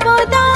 ସାଥି